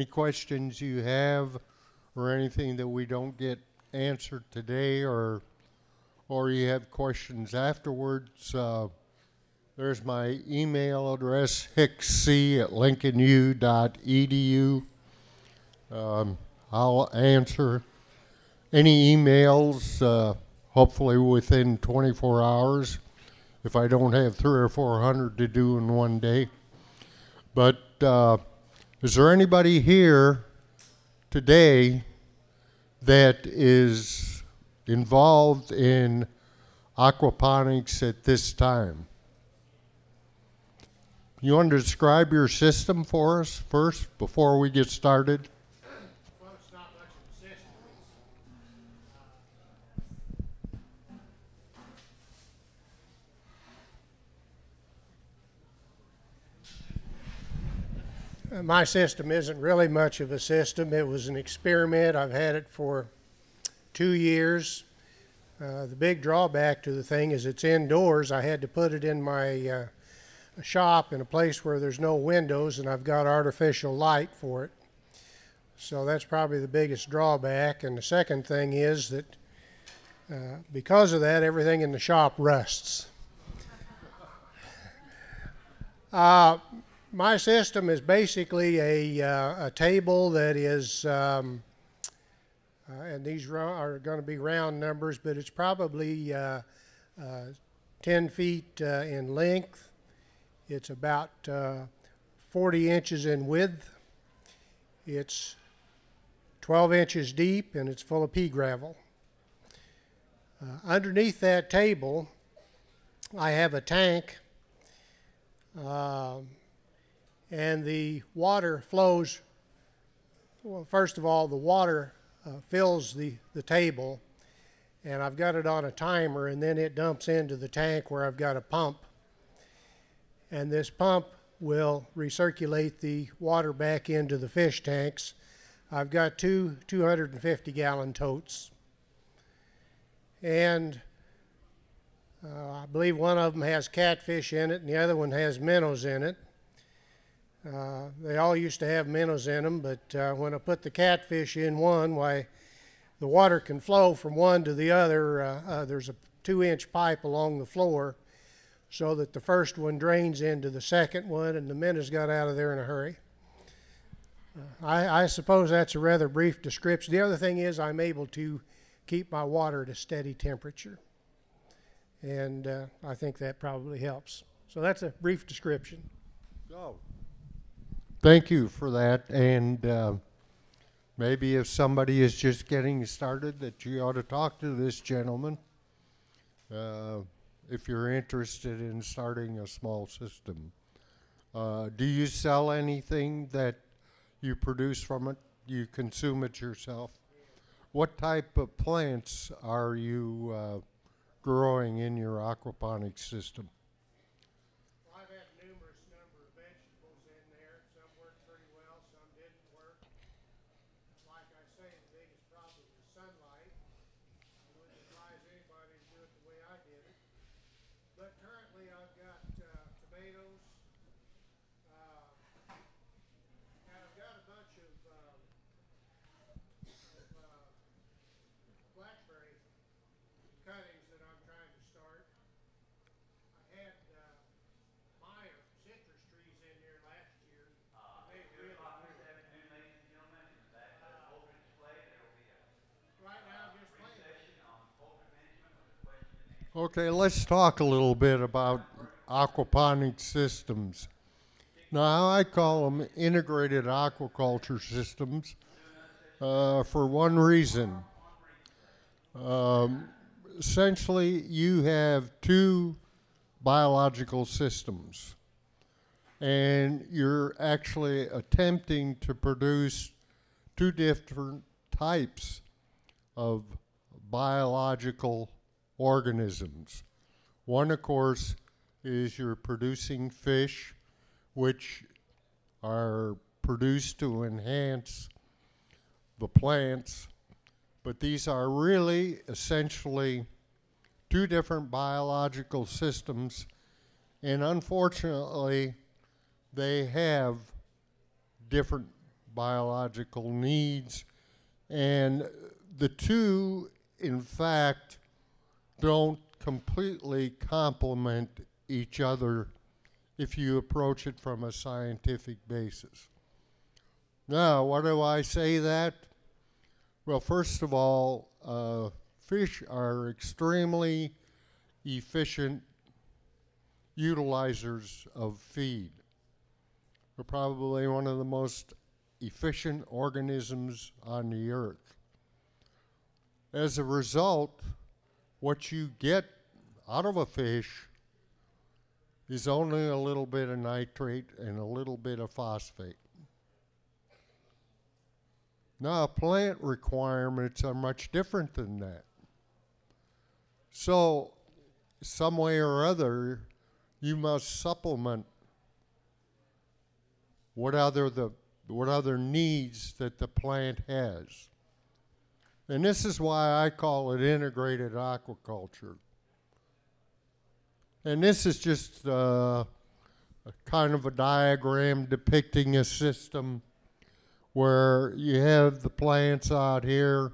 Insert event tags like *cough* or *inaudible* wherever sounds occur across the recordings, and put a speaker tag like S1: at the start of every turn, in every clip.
S1: any questions you have or anything that we don't get answered today or or you have questions afterwards, uh, there's my email address, hicksc at lincolnu.edu. Um, I'll answer any emails, uh, hopefully within 24 hours, if I don't have three or 400 to do in one day. But uh, is there anybody here today that is involved in aquaponics at this time? You want to describe your system for us first before we get started?
S2: Well, it's not much of a system. Uh, My system isn't really much of a system. It was an experiment. I've had it for two years. Uh, the big drawback to the thing is it's indoors. I had to put it in my uh, shop in a place where there's no windows, and I've got artificial light for it. So that's probably the biggest drawback. And the second thing is that uh, because of that, everything in the shop rusts. My system is basically a, uh, a table that is, um, uh, and these are going to be round numbers, but it's probably uh, uh, 10 feet uh, in length. It's about uh, 40 inches in width. It's 12 inches deep and it's full of pea gravel. Underneath that table, I have a tank, um, and the water flows. Well, first of all, the water uh, fills the, the table, and I've got it on a timer, and then it dumps into the tank where I've got a pump. And this pump will recirculate the water back into the fish tanks. I've got two 250 gallon totes. And uh, I believe one of them has catfish in it and the other one has minnows in it. Uh, they all used to have minnows in them, but uh, when I put the catfish in one, why, the water can flow from one to the other. Uh, uh, there's a two inch pipe along the floor so that the first one drains into the second one and the minnows got out of there in a hurry. I, I suppose that's a rather brief description. The other thing is I'm able to keep my water at a steady temperature. And uh, I think that probably helps. So that's a brief description.
S1: Go. Thank you for that. And uh, maybe if somebody is just getting started, that you ought to talk to this gentleman uh, if you're interested in starting a small system. Uh, do you sell anything that you produce from it? You consume it yourself? What type of plants are you uh, growing in your aquaponics system?
S2: I've had numerous number of vegetables in there. Some worked pretty well, some didn't work. Like I say, the biggest problem is sunlight. I wouldn't advise anybody to do it the way I did it. But currently, I've got uh, tomatoes. Uh, and I've got a bunch of, um, of uh, blackberry cuttings that I'm trying to start. I had uh, Meyer citrus trees in there last year. They really grew. Right now, just planting.
S1: Okay, let's talk a little bit about aquaponic systems. Now, I call them integrated aquaculture systems uh, for one reason. Um, essentially, you have two biological systems, and you're actually attempting to produce two different types of biological organisms. One, of course, is you're producing fish, which are produced to enhance the plants, but these are really essentially two different biological systems, and unfortunately, they have different biological needs. And the two, in fact, don't completely complement each other if you approach it from a scientific basis. Now, why do I say that? Well, first of all, uh, fish are extremely efficient utilizers of feed. They're probably one of the most efficient organisms on the earth. As a result, what you get out of a fish is only a little bit of nitrate and a little bit of phosphate. Now, plant requirements are much different than that. So, some way or other, you must supplement what other the what other needs that the plant has. And this is why I call it integrated aquaculture. And this is just uh, a kind of a diagram depicting a system where you have the plants out here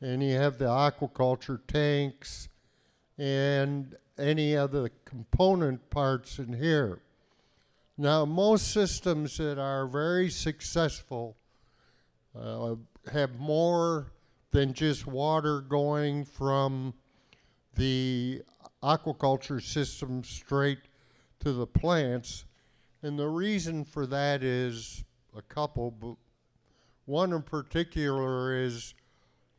S1: and you have the aquaculture tanks and any other component parts in here. Now, most systems that are very successful uh, have more than just water going from the aquaculture system straight to the plants. And the reason for that is a couple, but one in particular is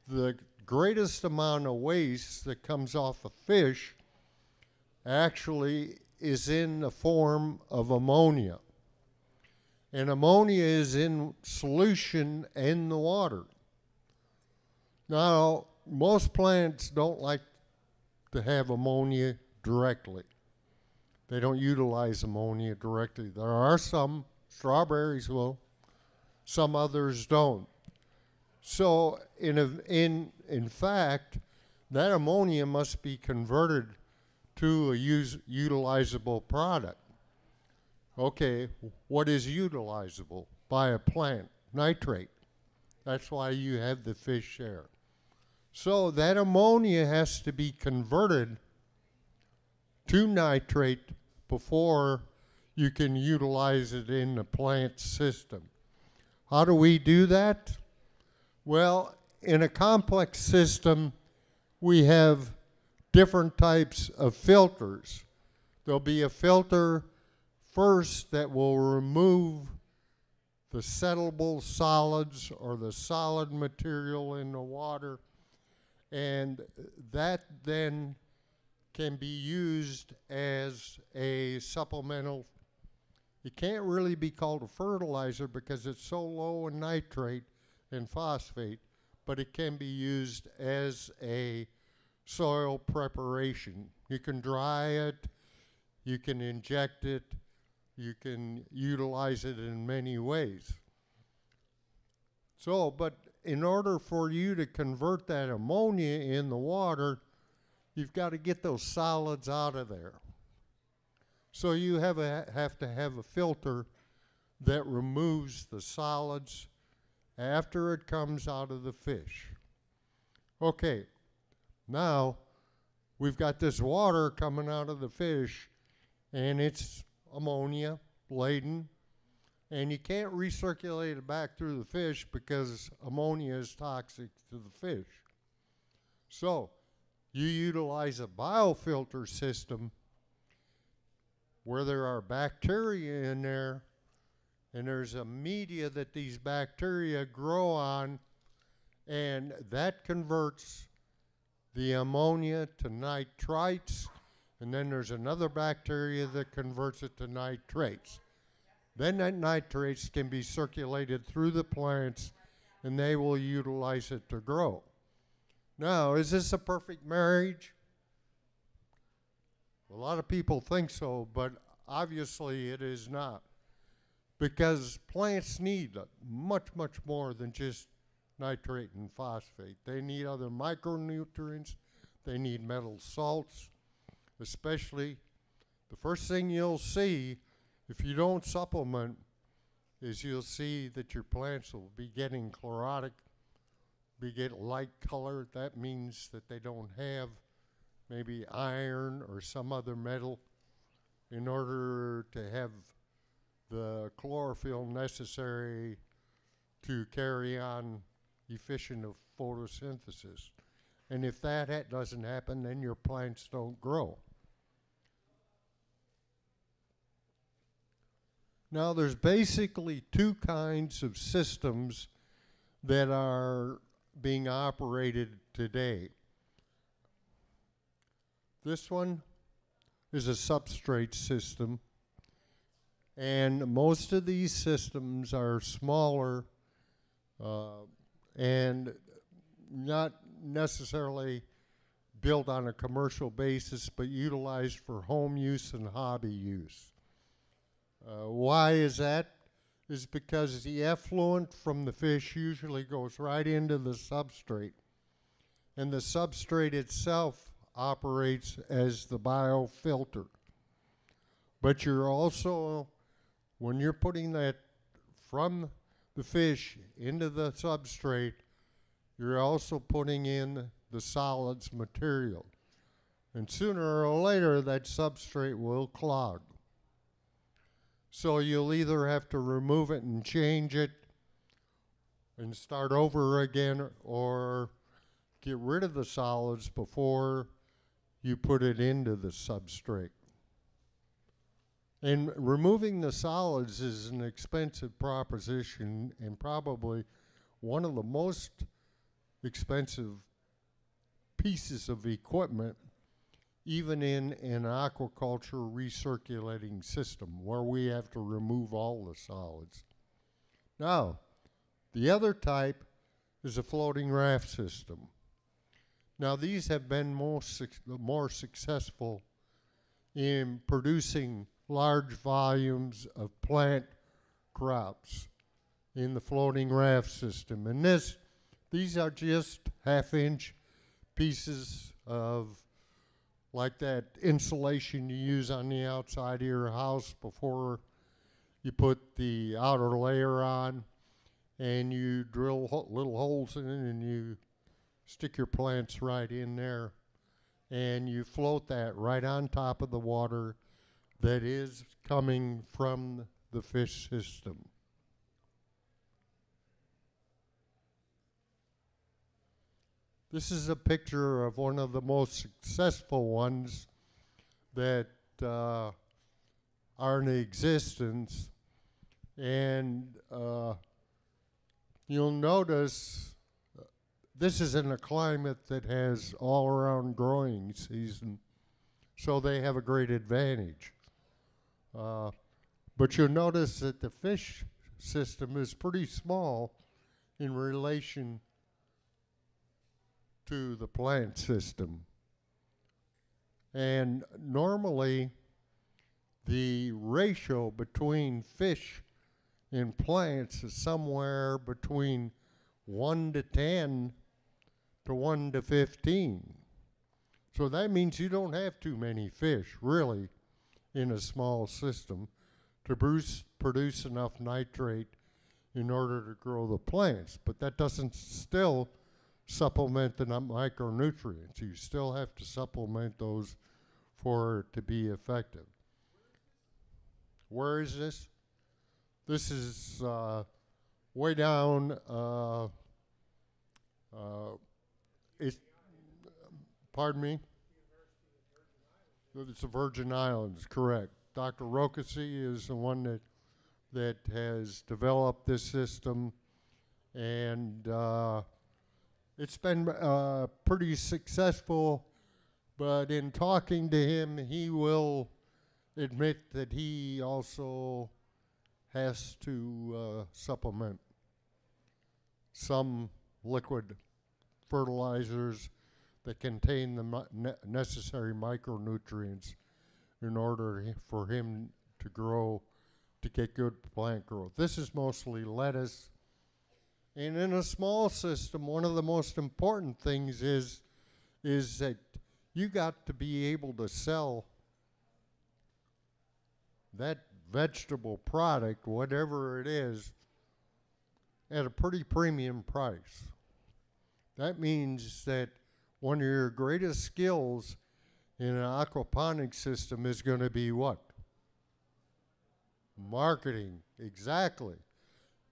S1: the greatest amount of waste that comes off a fish actually is in the form of ammonia. And ammonia is in solution in the water. Now, most plants don't like to have ammonia directly. They don't utilize ammonia directly. There are some, strawberries will, some others don't. So, in, a, in, in fact, that ammonia must be converted to a use, utilizable product. Okay, what is utilizable by a plant? Nitrate. That's why you have the fish share. So that ammonia has to be converted to nitrate before you can utilize it in the plant system. How do we do that? Well, in a complex system, we have different types of filters. There'll be a filter first that will remove the settleable solids or the solid material in the water, and that then can be used as a supplemental. It can't really be called a fertilizer because it's so low in nitrate and phosphate, but it can be used as a soil preparation. You can dry it, you can inject it, you can utilize it in many ways. So, but in order for you to convert that ammonia in the water, you've got to get those solids out of there. So you have, a, have to have a filter that removes the solids after it comes out of the fish. Okay, now, we've got this water coming out of the fish, and it's ammonia laden, and you can't recirculate it back through the fish because ammonia is toxic to the fish. So, you utilize a biofilter system where there are bacteria in there, and there's a media that these bacteria grow on, and that converts the ammonia to nitrites, and then there's another bacteria that converts it to nitrates. Then that nitrates can be circulated through the plants and they will utilize it to grow. Now, is this a perfect marriage? A lot of people think so, but obviously it is not. Because plants need much, much more than just nitrate and phosphate. They need other micronutrients. They need metal salts, especially the first thing you'll see if you don't supplement is you'll see that your plants will be getting chlorotic, be get light color. That means that they don't have maybe iron or some other metal in order to have the chlorophyll necessary to carry on efficient of photosynthesis. And if that ha- doesn't happen, then your plants don't grow. Now, there's basically two kinds of systems that are being operated today. This one is a substrate system, and most of these systems are smaller uh, and not necessarily built on a commercial basis, but utilized for home use and hobby use. Uh, why is that? Is because the effluent from the fish usually goes right into the substrate, and the substrate itself operates as the biofilter. But you're also, when you're putting that from the fish into the substrate, you're also putting in the solids material. And sooner or later, that substrate will clog. So you'll either have to remove it and change it and start over again, or get rid of the solids before you put it into the substrate. And removing the solids is an expensive proposition and probably one of the most expensive pieces of equipment, even in an aquaculture recirculating system where we have to remove all the solids. Now, the other type is a floating raft system. Now, these have been most suc- more successful in producing large volumes of plant crops in the floating raft system. And this, these are just half inch pieces of like that insulation you use on the outside of your house before you put the outer layer on and you drill ho- little holes in it and you stick your plants right in there and you float that right on top of the water that is coming from the fish system. This is a picture of one of the most successful ones that uh, are in existence. And uh, you'll notice uh, this is in a climate that has all around growing season, so they have a great advantage. Uh, but you'll notice that the fish system is pretty small in relation to the plant system. And normally, the ratio between fish and plants is somewhere between 1 to 10 to 1 to 15. So that means you don't have too many fish, really, in a small system to produce, produce enough nitrate in order to grow the plants. But that doesn't still supplement the micronutrients. You still have to supplement those for it to be effective. Where is this? This is uh, way down. Uh, uh, it's, pardon me? It's the Virgin Islands, correct. Dr. Rakocy is the one that that has developed this system, and uh, it's been uh, pretty successful. But in talking to him, he will admit that he also has to uh, supplement some liquid fertilizers that contain the ne- necessary micronutrients in order for him to grow, to get good plant growth. This is mostly lettuce. And in a small system, one of the most important things is, is that you got to be able to sell that vegetable product, whatever it is, at a pretty premium price. That means that one of your greatest skills in an aquaponics system is going to be what? Marketing, exactly.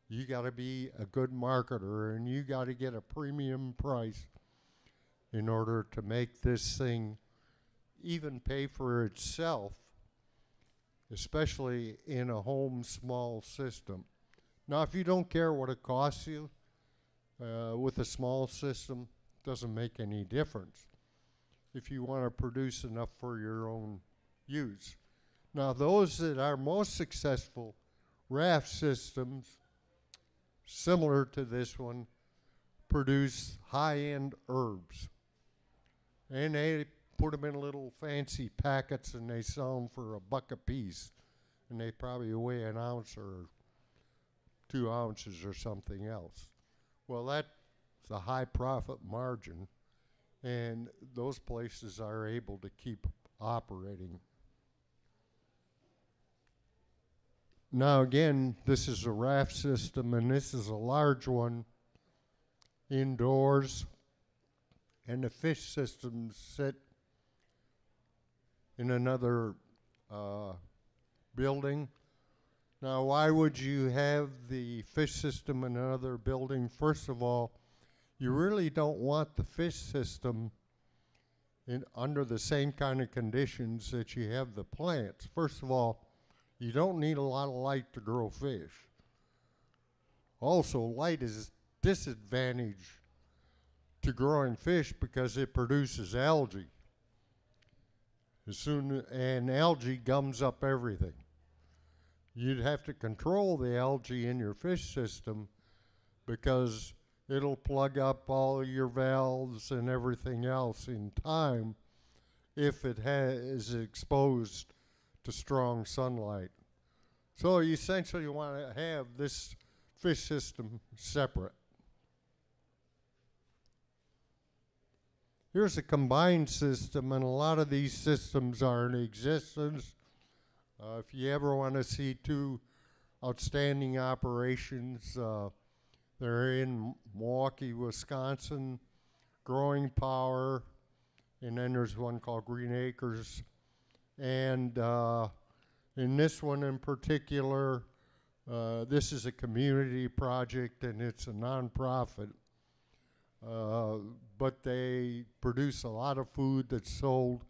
S1: You got to be a good marketer and you got to get a premium price in order to make this thing even pay for itself, especially in a home small system. Now, if you don't care what it costs you uh, with a small system, doesn't make any difference if you want to produce enough for your own use. Now, those that are most successful raft systems, similar to this one, produce high end herbs. And they put them in little fancy packets and they sell them for a buck a piece. And they probably weigh an ounce or two ounces or something else. Well, that's a high profit margin, and those places are able to keep operating. Now, again, this is a raft system, and this is a large one indoors, and the fish systems sit in another uh, building. Now, why would you have the fish system in another building? First of all, you really don't want the fish system in under the same kind of conditions that you have the plants. First of all, you don't need a lot of light to grow fish. Also, light is a disadvantage to growing fish because it produces algae. As soon and algae gums up everything. You'd have to control the algae in your fish system because it'll plug up all your valves and everything else in time if it ha- is exposed to strong sunlight. So you essentially want to have this fish system separate. Here's a combined system, and a lot of these systems are in existence. Uh, if you ever want to see two outstanding operations, uh, they're in Milwaukee, Wisconsin, Growing Power, and then there's one called Green Acres. And uh, in this one in particular, uh, this is a community project and it's a nonprofit. Uh, but they produce a lot of food that's sold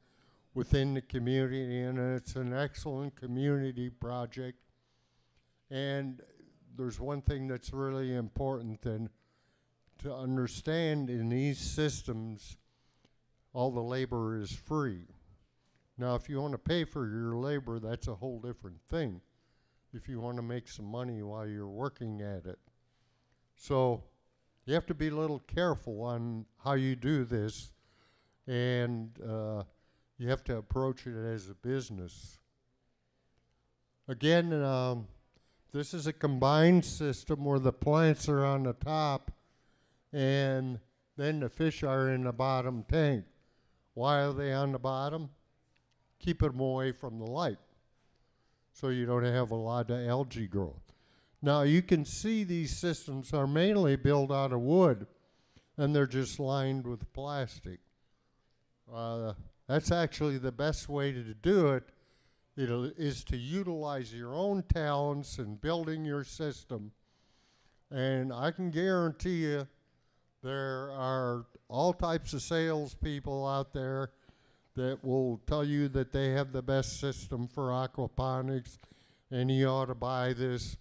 S1: within the community, and it's an excellent community project. And there's one thing that's really important and to understand in these systems, all the labor is free. Now, if you want to pay for your labor, that's a whole different thing. If you want to make some money while you're working at it. So, you have to be a little careful on how you do this, and uh, you have to approach it as a business. Again, um, this is a combined system where the plants are on the top and then the fish are in the bottom tank. Why are they on the bottom? Keep them away from the light so you don't have a lot of algae growth. Now you can see these systems are mainly built out of wood and they're just lined with plastic. Uh, that's actually the best way to do it It'll, is to utilize your own talents in building your system. And I can guarantee you there are all types of salespeople out there that will tell you that they have the best system for aquaponics and you ought to buy this.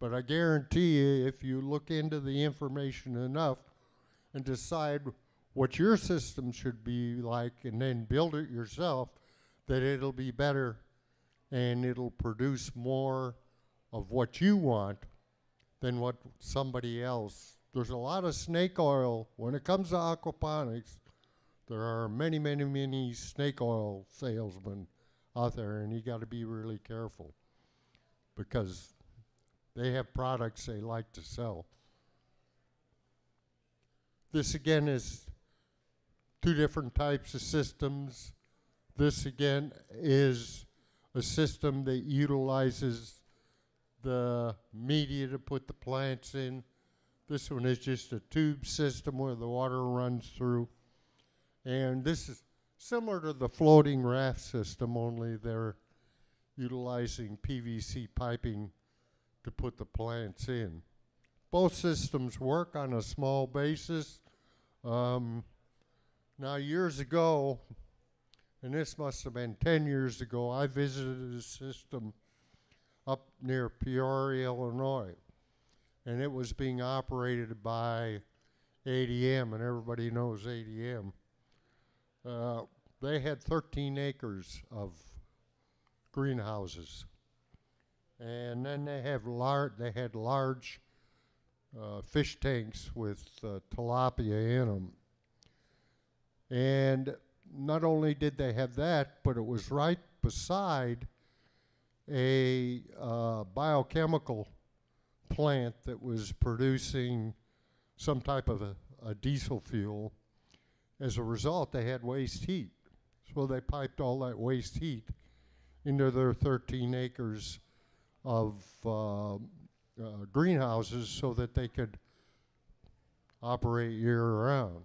S1: But I guarantee you, if you look into the information enough and decide what your system should be like and then build it yourself, that it'll be better and it'll produce more of what you want than what somebody else. There's a lot of snake oil when it comes to aquaponics. There are many, many, many snake oil salesmen out there, and you got to be really careful because they have products they like to sell. This again is two different types of systems. This again is a system that utilizes the media to put the plants in. This one is just a tube system where the water runs through. And this is similar to the floating raft system, only they're utilizing PVC piping to put the plants in. Both systems work on a small basis. Um, now, years ago, and this must have been 10 years ago, I visited a system up near Peoria, Illinois, and it was being operated by ADM, and everybody knows ADM. Uh, they had 13 acres of greenhouses, and then they have lar- they had large uh, fish tanks with uh, tilapia in them. And not only did they have that, but it was right beside a uh, biochemical plant that was producing some type of a, a diesel fuel. As a result, they had waste heat. So they piped all that waste heat into their 13 acres of uh, uh, greenhouses so that they could operate year round.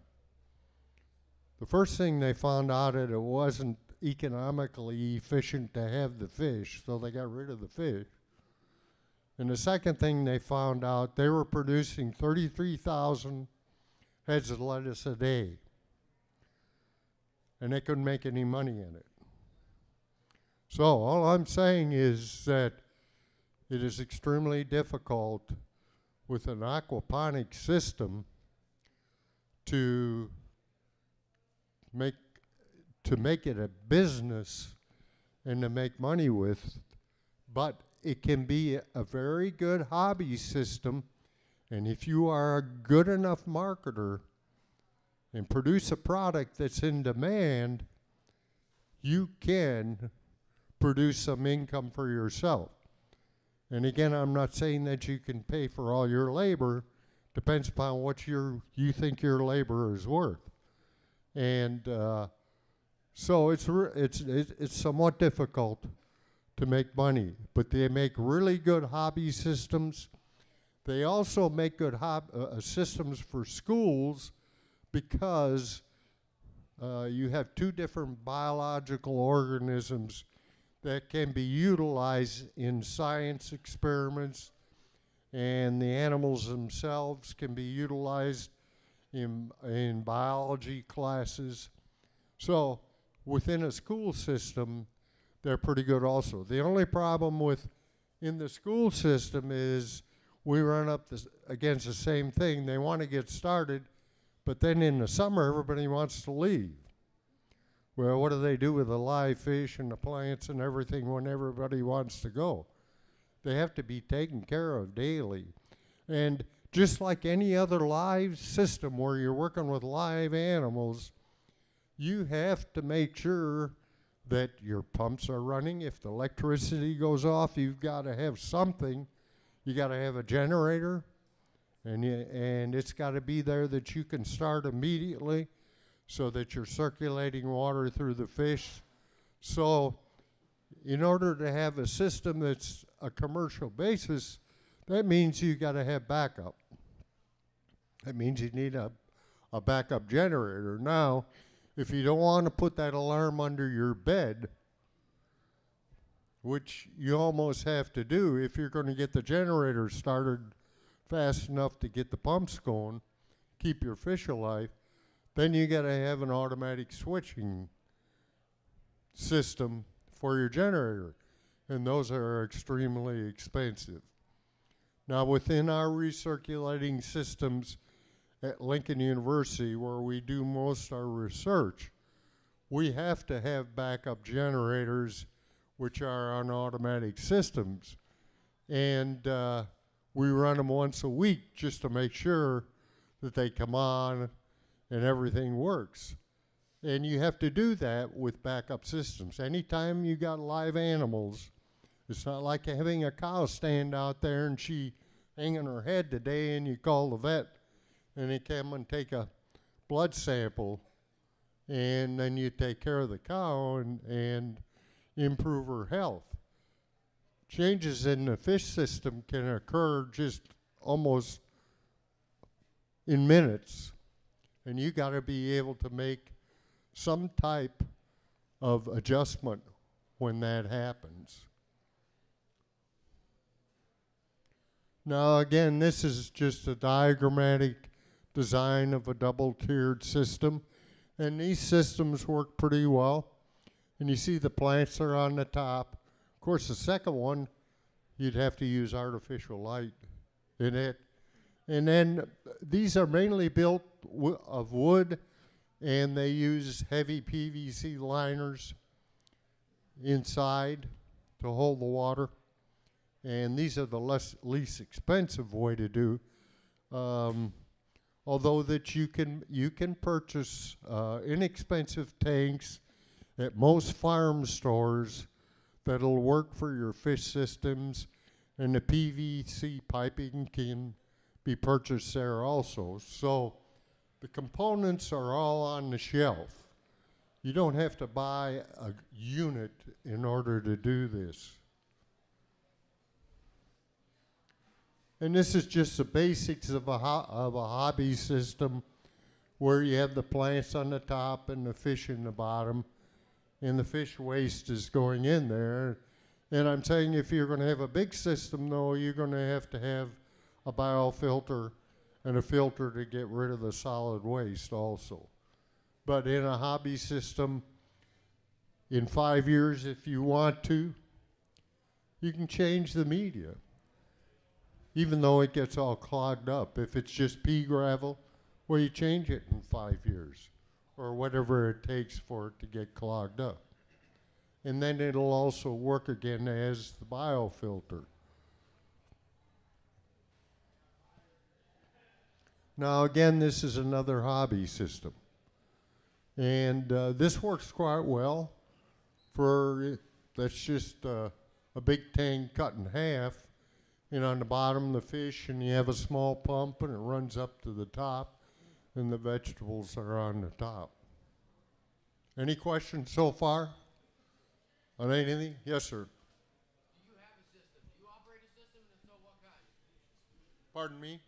S1: The first thing they found out that it wasn't economically efficient to have the fish, so they got rid of the fish. And the second thing they found out, they were producing 33,000 heads of lettuce a day. And they couldn't make any money in it. So all I'm saying is that it is extremely difficult with an aquaponic system to make to make it a business and to make money with, but it can be a, very good hobby system. And if you are a good enough marketer and produce a product that's in demand, you can produce some income for yourself. And again, I'm not saying that you can pay for all your labor. Depends upon what your you think your labor is worth. And uh, so it's, it's it's somewhat difficult to make money, but they make really good hobby systems. They also make good hob- uh, uh, systems for schools because uh, you have two different biological organisms that can be utilized in science experiments, and the animals themselves can be utilized in, in biology classes. So within a school system, they're pretty good also. The only problem with in the school system is we run up this, against the same thing. They want to get started, but then in the summer, everybody wants to leave. Well, what do they do with the live fish and the plants and everything when everybody wants to go? They have to be taken care of daily. And just like any other live system where you're working with live animals, you have to make sure that your pumps are running. If the electricity goes off, you've got to have something. You got to have a generator, and you, and it's got to be there that you can start immediately, so that you're circulating water through the fish. So, in order to have a system that's a commercial basis, that means you got to have backup. That means you need a, a backup generator. Now, if you don't want to put that alarm under your bed, which you almost have to do if you're going to get the generator started fast enough to get the pumps going, keep your fish alive, then you got to have an automatic switching system for your generator. And those are extremely expensive. Now, within our recirculating systems at Lincoln University, where we do most of our research, we have to have backup generators, which are on automatic systems. And uh, we run them once a week just to make sure that they come on and everything works. And you have to do that with backup systems. Anytime you got live animals, it's not like having a cow stand out there and she hanging her head today and you call the vet and they come and take a blood sample and then you take care of the cow and, and improve her health. Changes in the fish system can occur just almost in minutes, and you got to be able to make some type of adjustment when that happens. Now, again, this is just a diagrammatic design of a double tiered system, and these systems work pretty well. And you see the plants are on the top. Of course, the second one, you'd have to use artificial light in it. And then uh, these are mainly built of wood, and they use heavy PVC liners inside to hold the water. And these are the less least expensive way to do. Um, although that you can you can purchase uh, inexpensive tanks at most farm stores that'll work for your fish systems, and the PVC piping can be purchased there also. So the components are all on the shelf. You don't have to buy a unit in order to do this. And this is just the basics of a, of a hobby system where you have the plants on the top and the fish in the bottom, and the fish waste is going in there. And I'm saying if you're going to have a big system, though, you're going to have to have a biofilter and a filter to get rid of the solid waste also. But in a hobby system, in five years, if you want to, you can change the media even though it gets all clogged up. If it's just pea gravel, well, you change it in five years or whatever it takes for it to get clogged up. And then it'll also work again as the biofilter. Now, again, this is another hobby system. And uh, this works quite well for, that's just uh, a big tank cut in half and on the bottom the fish and you have a small pump and it runs up to the top and the vegetables are on the top. Any questions so far on anything? Yes, sir.
S3: Do you have a system? Do you operate a system, and so, what kind?
S1: Pardon me?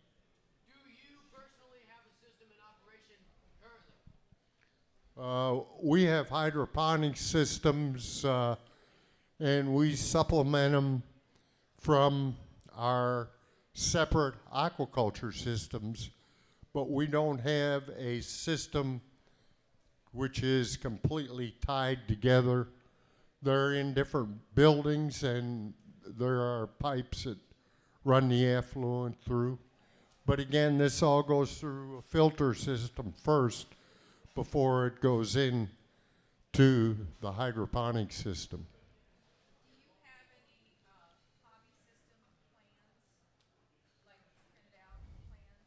S3: Do you personally have a system in operation currently?
S1: Uh, we have hydroponic systems uh, and we supplement them from our separate aquaculture systems, but we don't have a system which is completely tied together. They're in different buildings and there are pipes that run the effluent through. But again, this all goes through a filter system first before it goes in to the hydroponic system.
S4: Do you have any, uh, hobby system plans, like printed out plans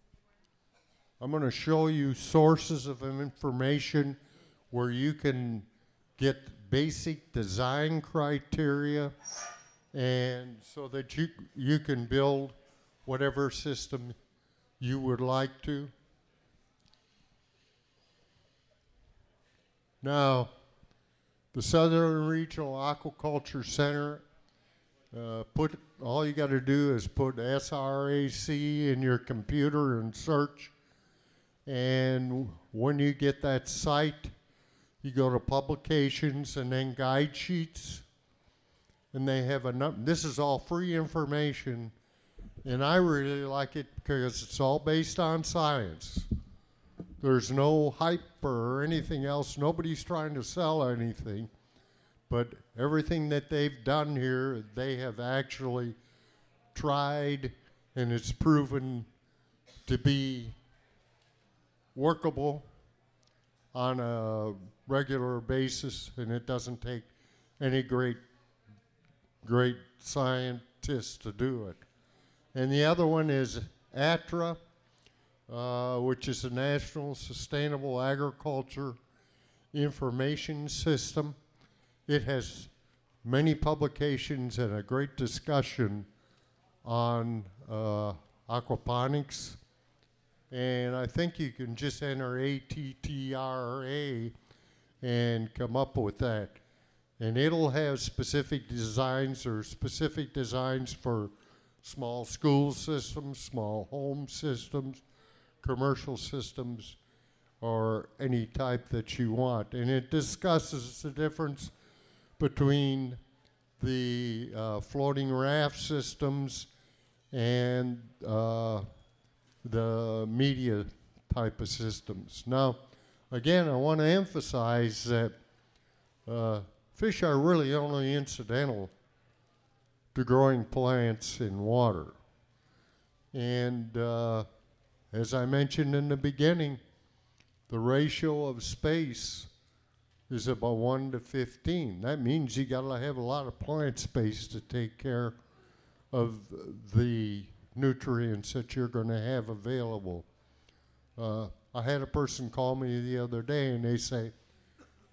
S4: anywhere?
S1: I'm going to show you sources of information where you can get basic design criteria and so that you you can build whatever system you would like to. Now, the Southern Regional Aquaculture Center uh, put all you got to do is put SRAC in your computer and search and when you get that site, you go to publications and then guide sheets. And they have a num- this is all free information. And I really like it because it's all based on science. There's no hype or anything else. Nobody's trying to sell anything. But everything that they've done here, they have actually tried and it's proven to be workable on a regular basis, and it doesn't take any great, great scientists to do it. And the other one is ATTRA, uh, which is the National Sustainable Agriculture Information System. It has many publications and a great discussion on uh, aquaponics and I think you can just enter ATTRA and come up with that. and it'll have specific designs or specific designs for small school systems, small home systems, commercial systems, or any type that you want. And it discusses the difference between the uh, floating raft systems and uh, the media type of systems. Now, again, I want to emphasize that uh, fish are really only incidental to growing plants in water. And uh, as I mentioned in the beginning, the ratio of space is about 1 to 15. That means you got to have a lot of plant space to take care of the nutrients that you're going to have available. Uh, I had a person call me the other day and they say,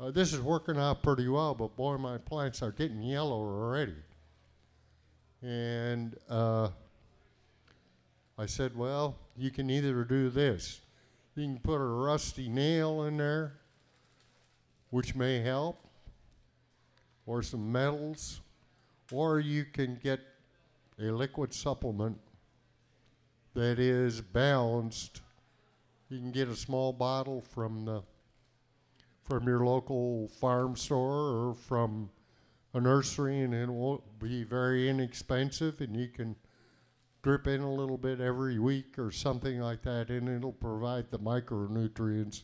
S1: uh, This is working out pretty well, but boy, my plants are getting yellow already. And uh, I said, Well, you can either do this. You can put a rusty nail in there, which may help, or some metals, or you can get a liquid supplement that is balanced. You can get a small bottle from the from your local farm store or from a nursery, and it won't be very inexpensive, and you can drip in a little bit every week or something like that, and it'll provide the micronutrients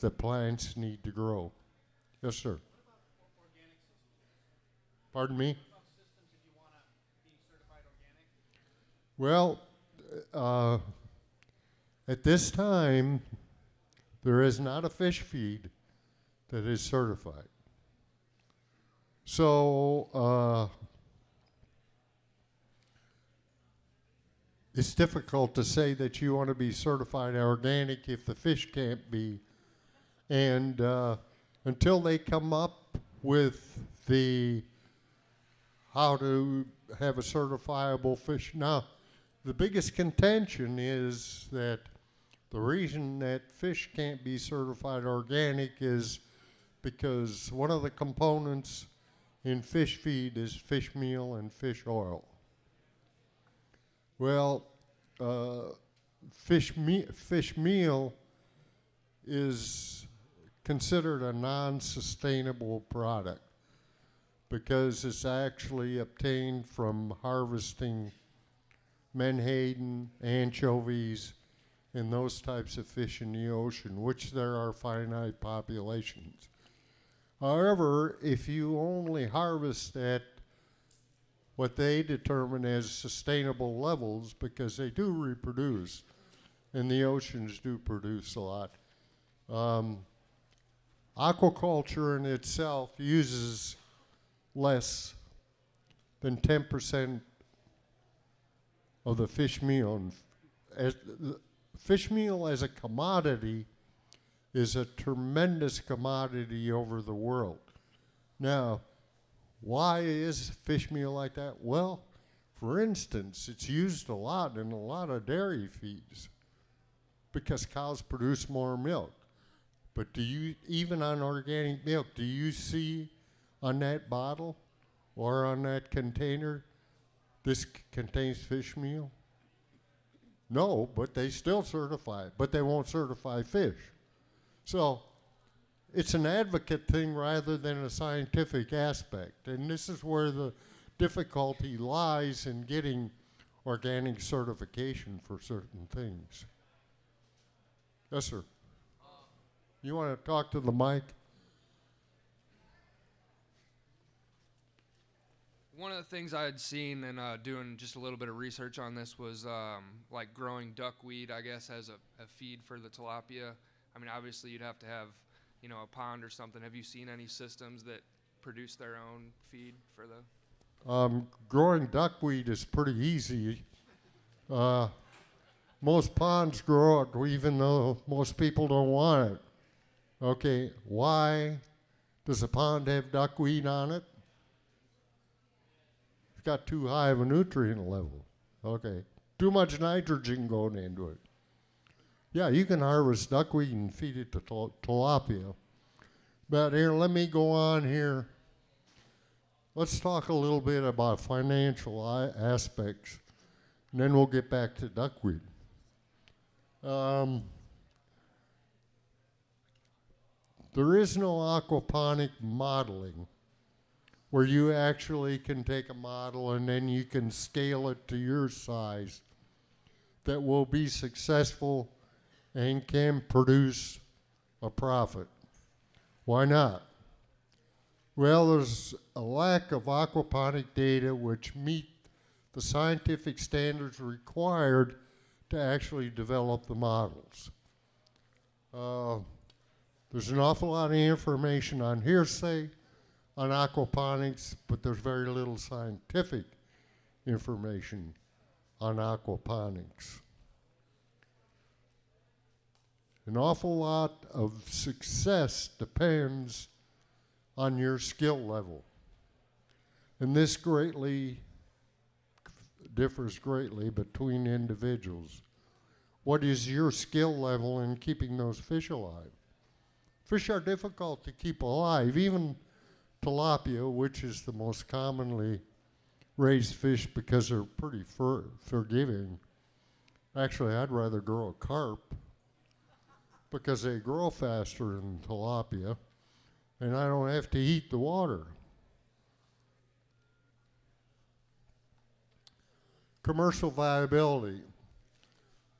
S1: the plants need to grow. Yes, sir. Pardon me? Well, uh, at this time, there is not a fish feed that is certified. So, uh, it's difficult to say that you want to be certified organic if the fish can't be. And uh, until they come up with the how to have a certifiable fish. Now, the biggest contention is that the reason that fish can't be certified organic is because one of the components in fish feed is fish meal and fish oil. Well, uh, fish, me- fish meal is considered a non sustainable product because it's actually obtained from harvesting menhaden, anchovies, and those types of fish in the ocean, which there are finite populations. However, if you only harvest at what they determine as sustainable levels, because they do reproduce, and the oceans do produce a lot. Um, aquaculture in itself uses less than 10% of the fish meal. And as, fish meal as a commodity is a tremendous commodity over the world. Now, why is fish meal like that? Well, for instance, it's used a lot in a lot of dairy feeds because cows produce more milk. But do you, even on organic milk, do you see on that bottle or on that container, this contains fish meal? No, but they still certify it, but they won't certify fish. So it's an advocate thing rather than a scientific aspect. And this is where the difficulty lies in getting organic certification for certain things. Yes, sir. You want to talk to the mic?
S5: One of the things I had seen and uh, doing just a little bit of research on this was um, like growing duckweed, I guess, as a, a feed for the tilapia. I mean, obviously, you'd have to have, you know, a pond or something. Have you seen any systems that produce their own feed for the?
S1: Um, growing duckweed is pretty easy. Uh, most ponds grow it, even though most people don't want it. Okay, why does a pond have duckweed on it? Got too high of a nutrient level. Okay, too much nitrogen going into it. Yeah, you can harvest duckweed and feed it to til- tilapia. But here, let me go on here let's talk a little bit about financial aspects, and then we'll get back to duckweed. Um, there is no aquaponic modeling where you actually can take a model and then you can scale it to your size that will be successful and can produce a profit. Why not? Well, there's a lack of aquaponic data which meet the scientific standards required to actually develop the models. Uh, there's an awful lot of information on hearsay on aquaponics, but there's very little scientific information on aquaponics. An awful lot of success depends on your skill level. And this greatly differs greatly between individuals. What is your skill level in keeping those fish alive? Fish are difficult to keep alive, even tilapia, which is the most commonly raised fish because they're pretty for- forgiving. Actually, I'd rather grow a carp because they grow faster than tilapia and I don't have to heat the water. Commercial viability.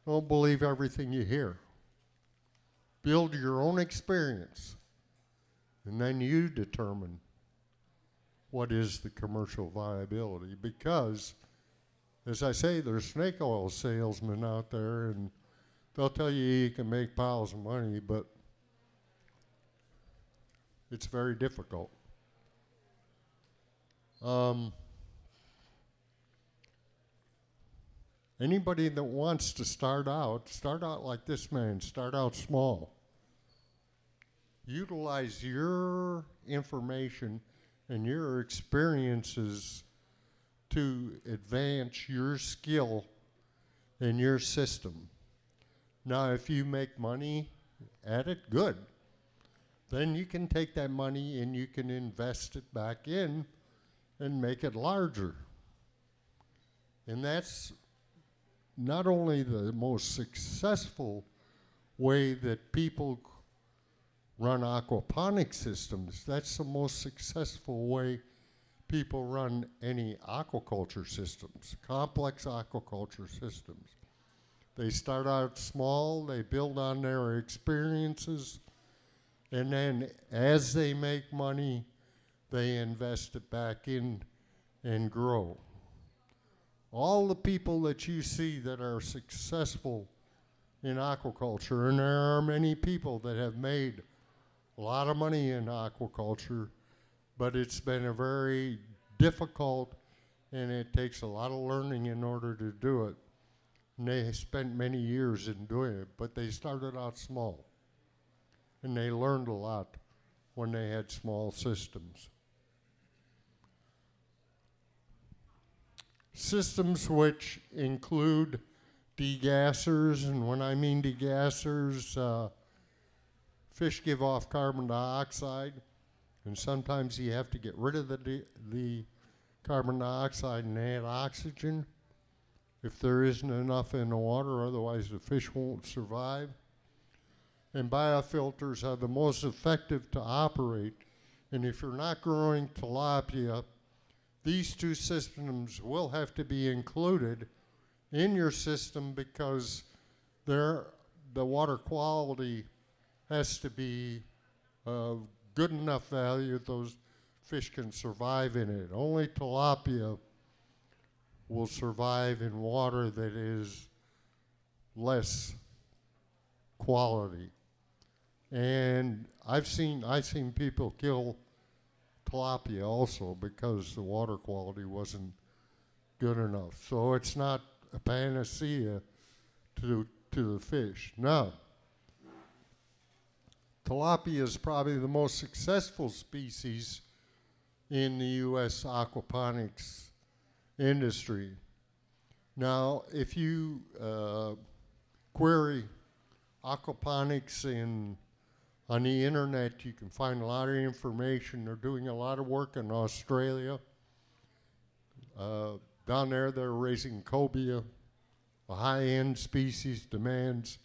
S1: Don't believe everything you hear. Build your own experience, and then you determine what is the commercial viability. Because, as I say, there's snake oil salesmen out there, and they'll tell you you can make piles of money, but it's very difficult. Um, anybody that wants to start out, start out like this man, start out small. Utilize your information and your experiences to advance your skill in your system. Now, if you make money at it, good then you can take that money and you can invest it back in and make it larger. And that's not only the most successful way that people run aquaponic systems, that's the most successful way people run any aquaculture systems, complex aquaculture systems. They start out small, they build on their experiences, and then as they make money, they invest it back in and grow. All the people that you see that are successful in aquaculture, and there are many people that have made a lot of money in aquaculture, but it's been a very difficult and it takes a lot of learning in order to do it. And they spent many years in doing it, but they started out small and they learned a lot when they had small systems. Systems which include degassers, and when I mean degassers, uh, fish give off carbon dioxide, and sometimes you have to get rid of the, the carbon dioxide and add oxygen if there isn't enough in the water, otherwise the fish won't survive and biofilters are the most effective to operate. And if you're not growing tilapia, these two systems will have to be included in your system because the water quality has to be of good enough value those fish can survive in it. Only tilapia will survive in water that is less quality. And I've seen I've seen people kill tilapia also because the water quality wasn't good enough. So it's not a panacea to to the fish. No. Tilapia is probably the most successful species in the U.S. aquaponics industry. Now, if you uh, query aquaponics in on the internet, you can find a lot of information. They're doing a lot of work in Australia. Uh, down there, they're raising cobia, a high-end species, demands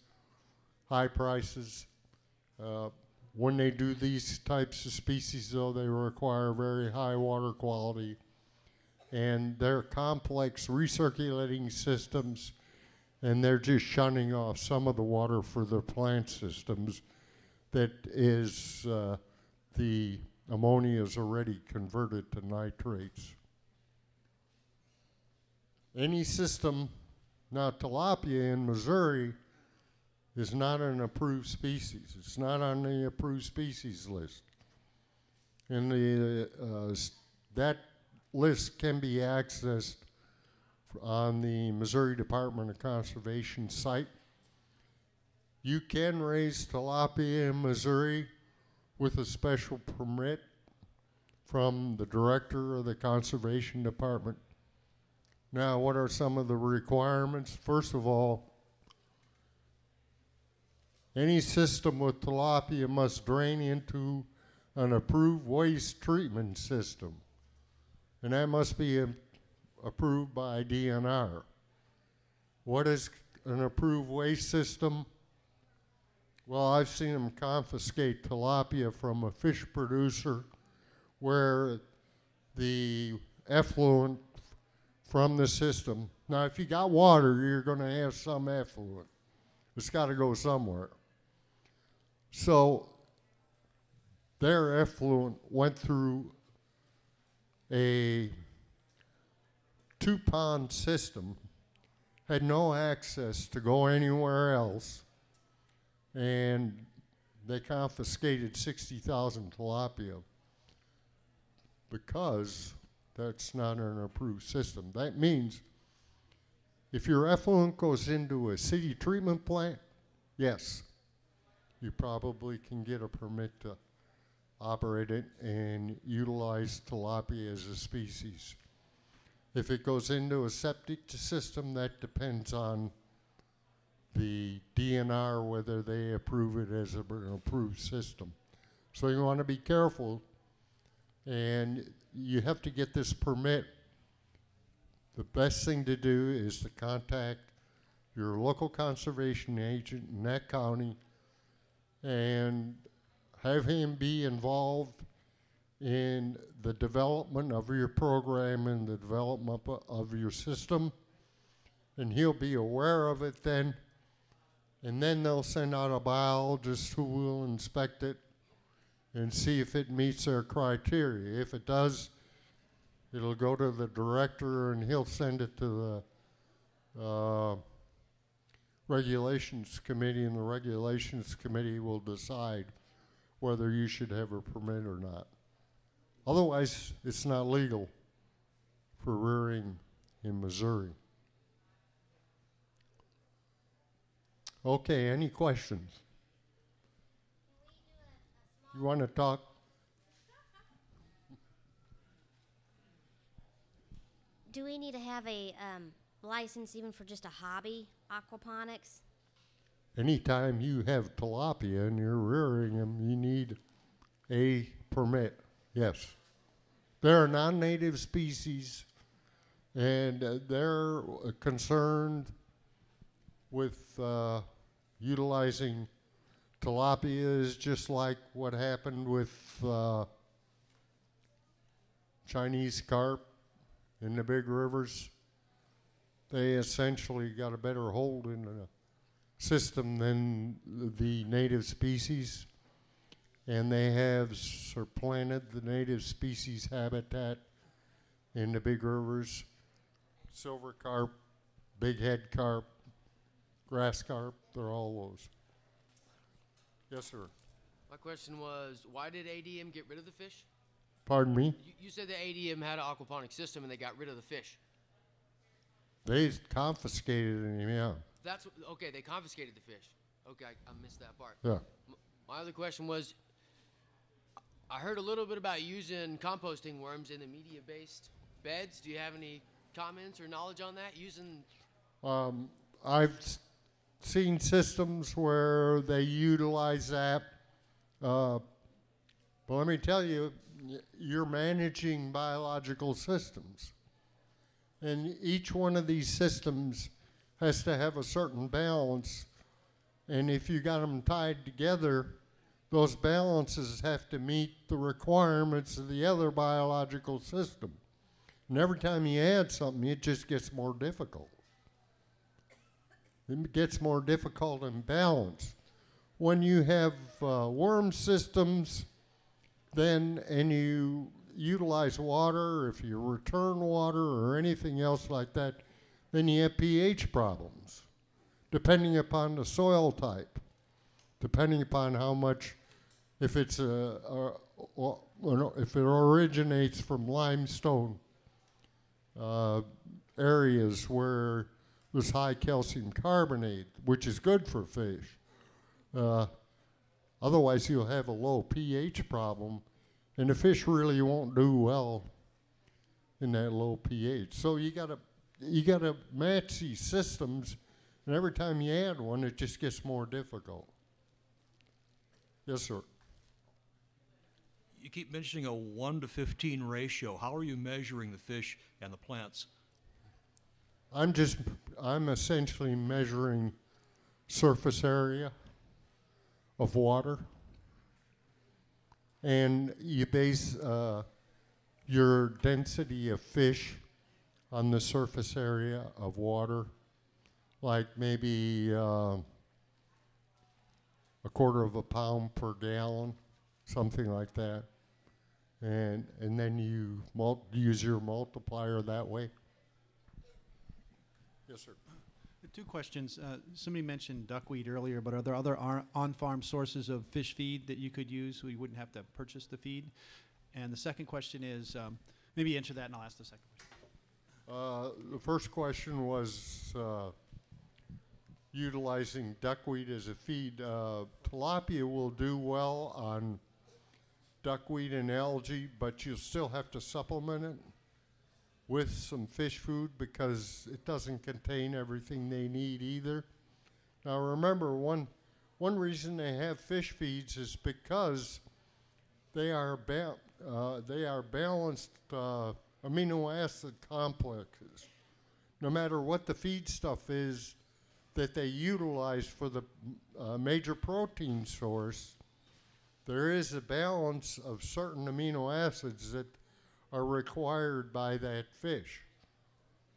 S1: high prices. Uh, when they do these types of species, though, they require very high water quality, and they're complex recirculating systems, and they're just shunning off some of the water for the plant systems that is uh, the ammonia is already converted to nitrates. Any system, now tilapia in Missouri is not an approved species. It's not on the approved species list. And the, uh, that list can be accessed on the Missouri Department of Conservation site. You can raise tilapia in Missouri with a special permit from the director of the Conservation Department. Now, what are some of the requirements? First of all, any system with tilapia must drain into an approved waste treatment system, and that must be um, approved by DNR. What is an approved waste system? Well, I've seen them confiscate tilapia from a fish producer where the effluent from the system. Now, if you got water, you're going to have some effluent. It's got to go somewhere. So, their effluent went through a two pond system, had no access to go anywhere else, and they confiscated 60,000 tilapia because that's not an approved system. That means if your effluent goes into a city treatment plant, yes, you probably can get a permit to operate it and utilize tilapia as a species. If it goes into a septic system, that depends on the DNR whether they approve it as a- an approved system. So you want to be careful, and you have to get this permit. The best thing to do is to contact your local conservation agent in that county and have him be involved in the development of your program and the development of your system. And he'll be aware of it then. And then they'll send out a biologist who will inspect it and see if it meets their criteria. If it does, it'll go to the director and he'll send it to the uh, regulations committee, and the regulations committee will decide whether you should have a permit or not. Otherwise, it's not legal for rearing in Missouri. Okay, any questions? You want to talk?
S6: Do we need to have a um, license even for just a hobby aquaponics?
S1: Anytime you have tilapia and you're rearing them, you need a permit. Yes. They're a non native species and uh, they're uh, concerned with uh, utilizing tilapia is just like what happened with uh, Chinese carp in the big rivers. They essentially got a better hold in the system than the native species, and they have supplanted the native species habitat in the big rivers. Silver carp, big head carp, grass carp, they're all those. Yes, sir.
S3: My question was, why did ADM get rid of the fish?
S1: Pardon me?
S3: You, you said the ADM had an aquaponic system and they got rid of the fish.
S1: They confiscated him, yeah.
S3: That's what- okay. They confiscated the fish. Okay, I, I missed that part.
S1: Yeah.
S3: M- My other question was, I heard a little bit about using composting worms in the media-based beds. Do you have any comments or knowledge on that? Using
S1: Um, I've s- seen systems where they utilize that Uh, but let me tell you, y- you're managing biological systems. And each one of these systems has to have a certain balance. And if you got them tied together, those balances have to meet the requirements of the other biological system. And every time you add something, it just gets more difficult. It gets more difficult and balanced. When you have uh, worm systems, then and you utilize water, if you return water or anything else like that, then you have pH problems, depending upon the soil type, depending upon how much, if it's a, a, if it originates from limestone uh, areas where there's high calcium carbonate, which is good for fish. Uh, otherwise, you'll have a low pH problem, and the fish really won't do well in that low pH. So you gotta you gotta match these systems, and every time you add one, it just gets more difficult. Yes, sir.
S7: You keep mentioning a 1 to 15 ratio. How are you measuring the fish and the plants?
S1: I'm just, I'm essentially measuring surface area of water. And you base uh, your density of fish on the surface area of water, like maybe uh, a quarter of a pound per gallon, something like that. And, and then you use your multiplier that way. Yes, sir.
S8: Two questions. Uh, Somebody mentioned duckweed earlier, but are there other ar- on-farm sources of fish feed that you could use so you wouldn't have to purchase the feed? And the second question is, um, maybe answer that and I'll ask the second question.
S1: Uh, the first question was uh, utilizing duckweed as a feed. Uh, tilapia will do well on duckweed and algae, but you'll still have to supplement it with some fish food because it doesn't contain everything they need either. Now remember, one one reason they have fish feeds is because they are ba- uh, they are balanced uh, amino acid complexes. No matter what the feed stuff is that they utilize for the uh, major protein source, there is a balance of certain amino acids that are required by that fish.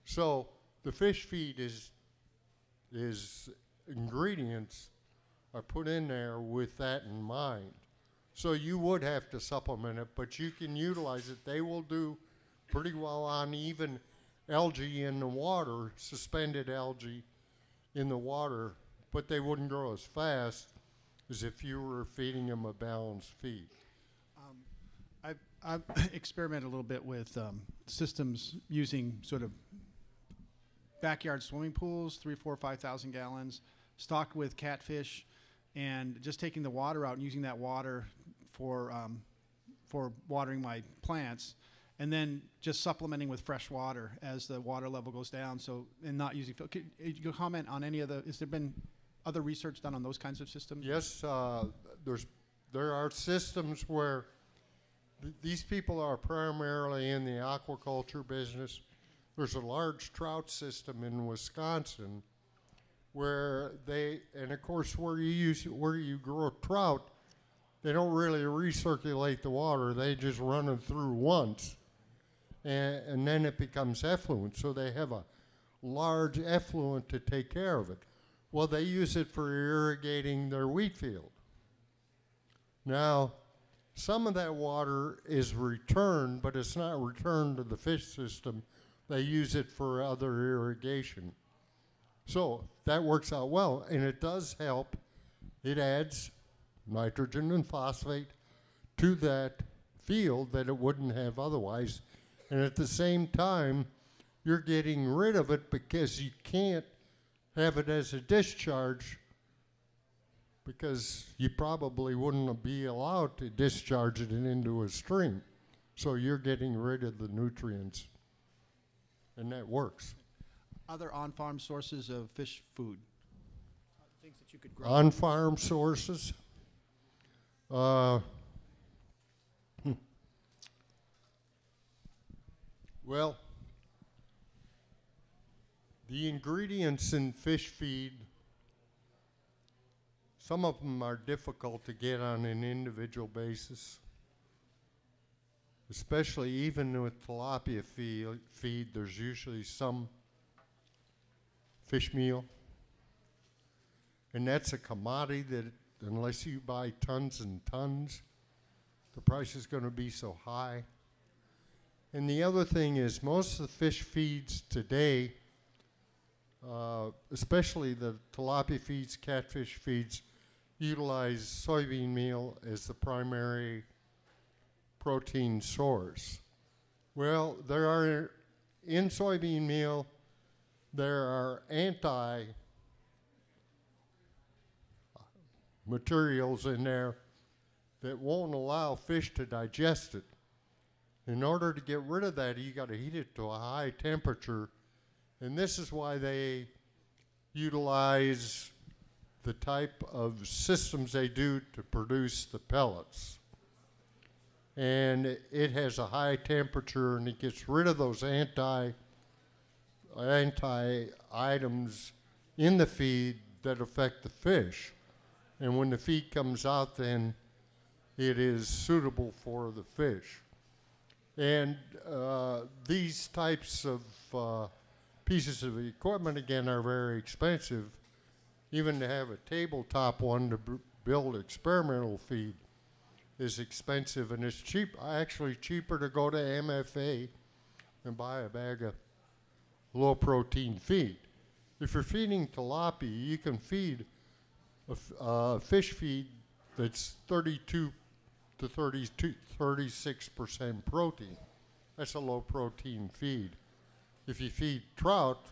S1: So the fish feed is is ingredients are put in there with that in mind. So you would have to supplement it, but you can utilize it. They will do pretty well on even algae in the water, suspended algae in the water, but they wouldn't grow as fast as if you were feeding them a balanced feed.
S8: I've, *coughs* experimented a little bit with um, systems using sort of backyard swimming pools, three, four, five thousand gallons, stocked with catfish, and just taking the water out and using that water for um, for watering my plants, and then just supplementing with fresh water as the water level goes down. So and not using. could you comment on any of the? Has there been other research done on those kinds of systems?
S1: Yes, uh, there's there are systems where th- these people are primarily in the aquaculture business. There's a large trout system in Wisconsin where they, and of course, where you use where you grow trout, they don't really recirculate the water. They just run it through once, and, and then it becomes effluent. So they have a large effluent to take care of it. Well, they use it for irrigating their wheat field. Now, some of that water is returned, but it's not returned to the fish system. They use it for other irrigation. So that works out well, and it does help. It adds nitrogen and phosphate to that field that it wouldn't have otherwise. And at the same time, you're getting rid of it because you can't have it as a discharge because you probably wouldn't be allowed to discharge it into a stream. So you're getting rid of the nutrients. And that works.
S8: Other on-farm sources of fish food. Things that you could grow.
S1: On farm sources, Uh, hmm. well, the ingredients in fish feed, some of them are difficult to get on an individual basis. Especially even with tilapia feed, there's usually some fish meal. And that's a commodity that unless you buy tons and tons, the price is going to be so high. And the other thing is, most of the fish feeds today, uh, especially the tilapia feeds, catfish feeds, utilize soybean meal as the primary protein source. Well, there are in soybean meal, there are anti materials in there that won't allow fish to digest it. In order to get rid of that, you got to heat it to a high temperature, and this is why they utilize the type of systems they do to produce the pellets. And it has a high temperature, and it gets rid of those anti anti items in the feed that affect the fish. And when the feed comes out, then it is suitable for the fish. And uh, these types of uh, pieces of equipment, again, are very expensive. Even to have a tabletop one to build experimental feed is expensive, and it's cheap. Actually, cheaper to go to MFA and buy a bag of low protein feed. If you're feeding tilapia, you can feed a uh, fish feed that's 32 to 32, 36% protein. That's a low protein feed. If you feed trout,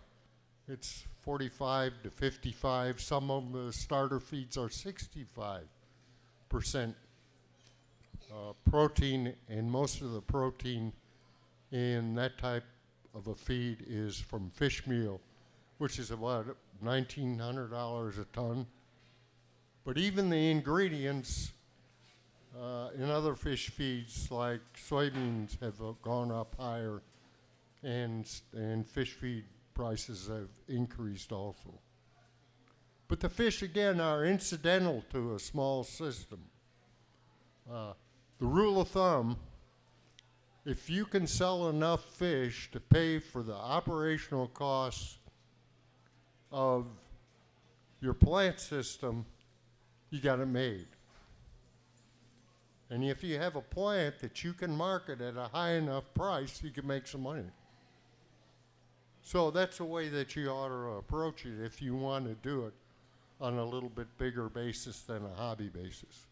S1: it's 45 to 55. Some of the starter feeds are 65% uh, protein, and most of the protein in that type of a feed is from fish meal, which is about $1,900 a ton. But even the ingredients uh, in other fish feeds, like soybeans, have uh, gone up higher, and and fish feed prices have increased also. But the fish again are incidental to a small system. Uh, the rule of thumb: if you can sell enough fish to pay for the operational costs of your plant system, you got it made. And if you have a plant that you can market at a high enough price, you can make some money. So that's the way that you ought to approach it if you want to do it on a little bit bigger basis than a hobby basis.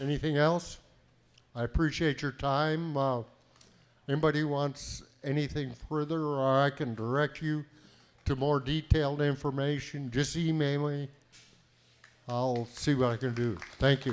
S1: Anything else? I appreciate your time. Uh, anybody wants anything further, or I can direct you to more detailed information, just email me. I'll see what I can do. Thank you.